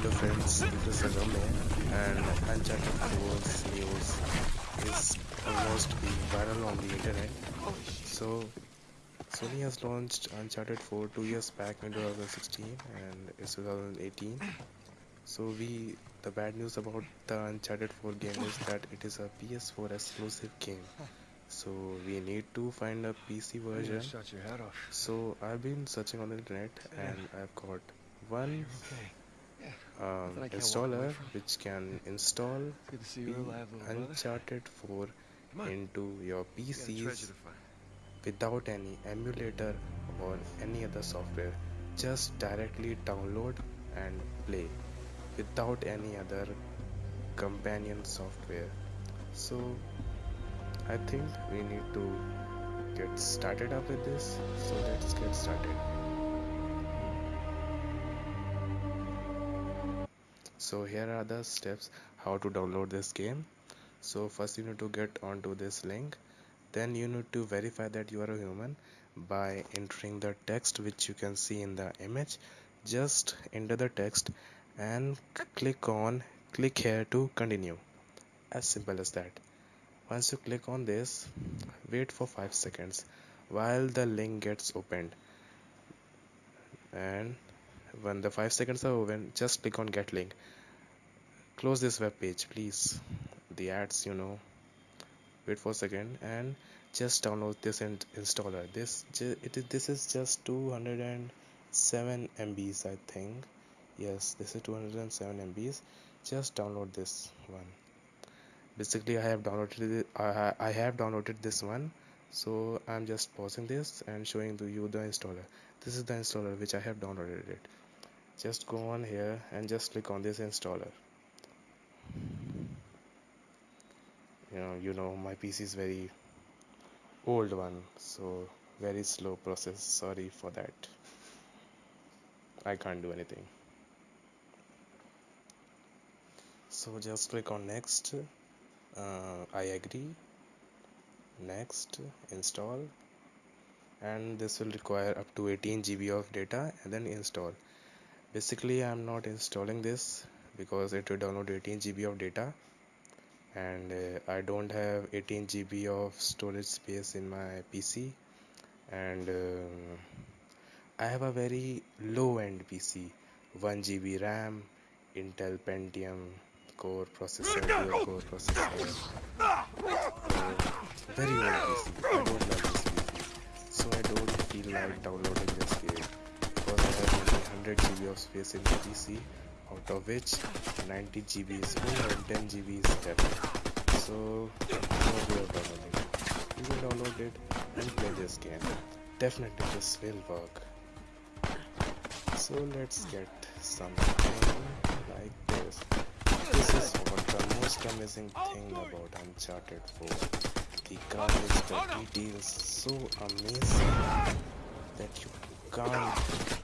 Hello friends, this is Agame and Uncharted 4's news is almost being viral on the internet. So, Sony has launched Uncharted 4 two years back in 2016 and it's 2018. So we, the bad news about the Uncharted 4 game is that it is a PS4 exclusive game. So we need to find a PC version. So I've been searching on the internet and I've got one um, installer which can install Uncharted 4 into your PCs without any emulator or any other software. Just directly download and play without any other companion software. So I think we need to get started up with this. So let's get started. So here are the steps how to download this game. So first you need to get onto this link. Then you need to verify that you are a human by entering the text which you can see in the image. Just enter the text and click on click here to continue. As simple as that. Once you click on this wait for 5 seconds while the link gets opened. And when the 5 seconds are over just click on get link. Close this web page please. The ads you know. Wait for a second and just download this and installer. This it is this is just 207 MBs I think. Yes this is 207 MBs just download this one. Basically I have downloaded I, I have downloaded this one. So I'm just pausing this and showing to you the installer this is the installer which I have downloaded it. Just go on here and just click on this installer. You know you know my pc is very old one so very slow process. Sorry for that. I can't do anything. So just click on next. Uh, i agree. Next install and this will require up to 18 GB of data and then install. Basically I'm not installing this because it will download 18 GB of data and uh, I don't have 18 GB of storage space in my PC and uh, I have a very low end PC 1 GB RAM Intel Pentium core processor dual core processor uh, very old PC I don't love feel like downloading this game because I have only 100 GB of space in my PC out of which 90 GB is full and 10 GB is depth. So no way of downloading it. You can download it and play this game. Definitely this will work. So let's get something like this. This is what the most amazing thing about Uncharted 4. The garbage, the details so amazing that you can't think